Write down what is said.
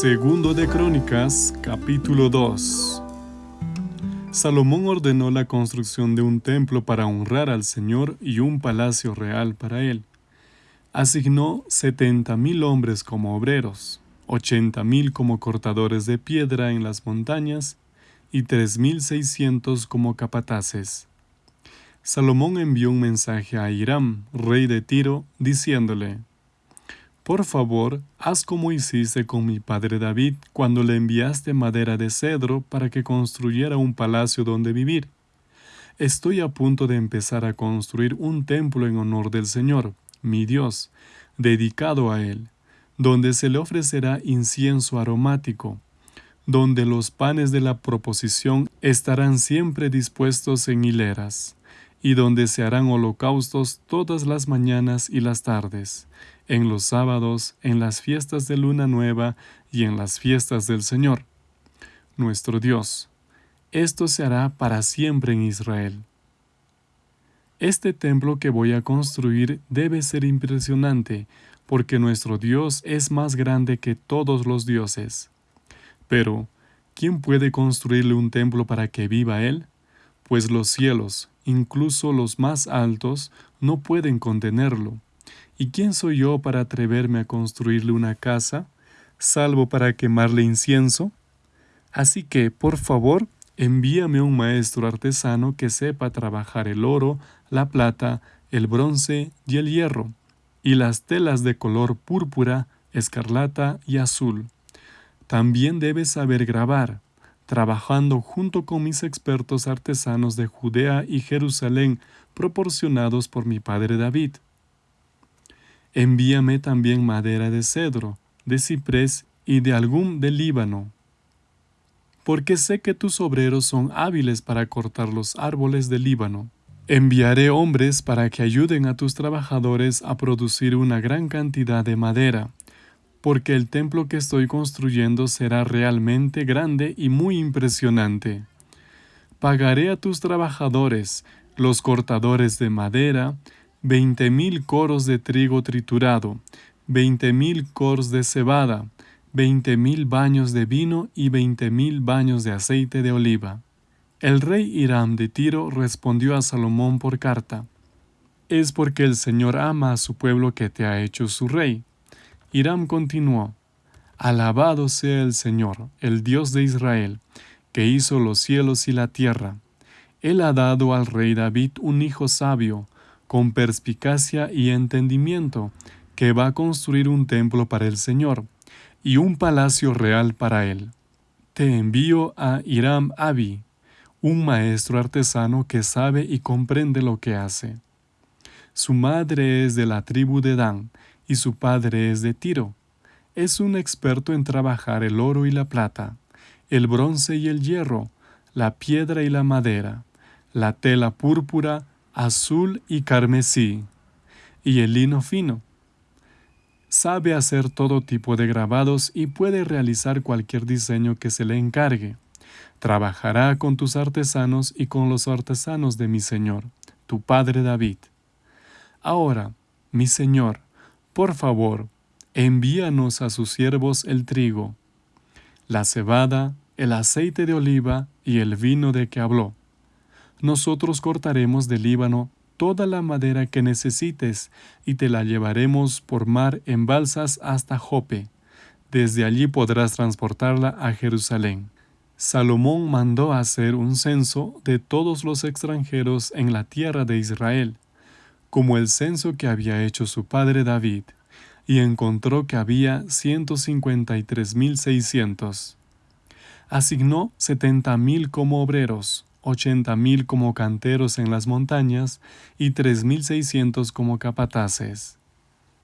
Segundo de Crónicas, capítulo 2. Salomón ordenó la construcción de un templo para honrar al Señor y un palacio real para él. Asignó setenta mil hombres como obreros, ochenta mil como cortadores de piedra en las montañas y tres mil seiscientos como capataces. Salomón envió un mensaje a Hiram, rey de Tiro, diciéndole, por favor, haz como hiciste con mi padre David cuando le enviaste madera de cedro para que construyera un palacio donde vivir. Estoy a punto de empezar a construir un templo en honor del Señor, mi Dios, dedicado a Él, donde se le ofrecerá incienso aromático, donde los panes de la proposición estarán siempre dispuestos en hileras, y donde se harán holocaustos todas las mañanas y las tardes, en los sábados, en las fiestas de luna nueva y en las fiestas del Señor, nuestro Dios. Esto se hará para siempre en Israel. Este templo que voy a construir debe ser impresionante, porque nuestro Dios es más grande que todos los dioses. Pero, ¿quién puede construirle un templo para que viva Él? Pues los cielos, incluso los más altos, no pueden contenerlo. ¿Y quién soy yo para atreverme a construirle una casa, salvo para quemarle incienso? Así que, por favor, envíame un maestro artesano que sepa trabajar el oro, la plata, el bronce y el hierro, y las telas de color púrpura, escarlata y azul. También debe saber grabar, trabajando junto con mis expertos artesanos de Judea y Jerusalén proporcionados por mi padre David. Envíame también madera de cedro, de ciprés y de algún del Líbano, porque sé que tus obreros son hábiles para cortar los árboles del Líbano. Enviaré hombres para que ayuden a tus trabajadores a producir una gran cantidad de madera, porque el templo que estoy construyendo será realmente grande y muy impresionante. Pagaré a tus trabajadores, los cortadores de madera, veinte mil coros de trigo triturado, veinte mil coros de cebada, veinte mil baños de vino y veinte mil baños de aceite de oliva. El rey Hiram de Tiro respondió a Salomón por carta, Es porque el Señor ama a su pueblo que te ha hecho su rey. Hiram continuó, Alabado sea el Señor, el Dios de Israel, que hizo los cielos y la tierra. Él ha dado al rey David un hijo sabio, con perspicacia y entendimiento, que va a construir un templo para el Señor y un palacio real para él. Te envío a Hiram Abi, un maestro artesano que sabe y comprende lo que hace. Su madre es de la tribu de Dan y su padre es de Tiro. Es un experto en trabajar el oro y la plata, el bronce y el hierro, la piedra y la madera, la tela púrpura, azul y carmesí, y el lino fino. Sabe hacer todo tipo de grabados y puede realizar cualquier diseño que se le encargue. Trabajará con tus artesanos y con los artesanos de mi Señor, tu Padre David. Ahora, mi Señor, por favor, envíanos a sus siervos el trigo, la cebada, el aceite de oliva y el vino de que habló nosotros cortaremos del Líbano toda la madera que necesites y te la llevaremos por mar en balsas hasta Jope. Desde allí podrás transportarla a Jerusalén. Salomón mandó hacer un censo de todos los extranjeros en la tierra de Israel, como el censo que había hecho su padre David, y encontró que había 153.600. Asignó setenta mil como obreros, ochenta mil como canteros en las montañas y tres mil seiscientos como capataces.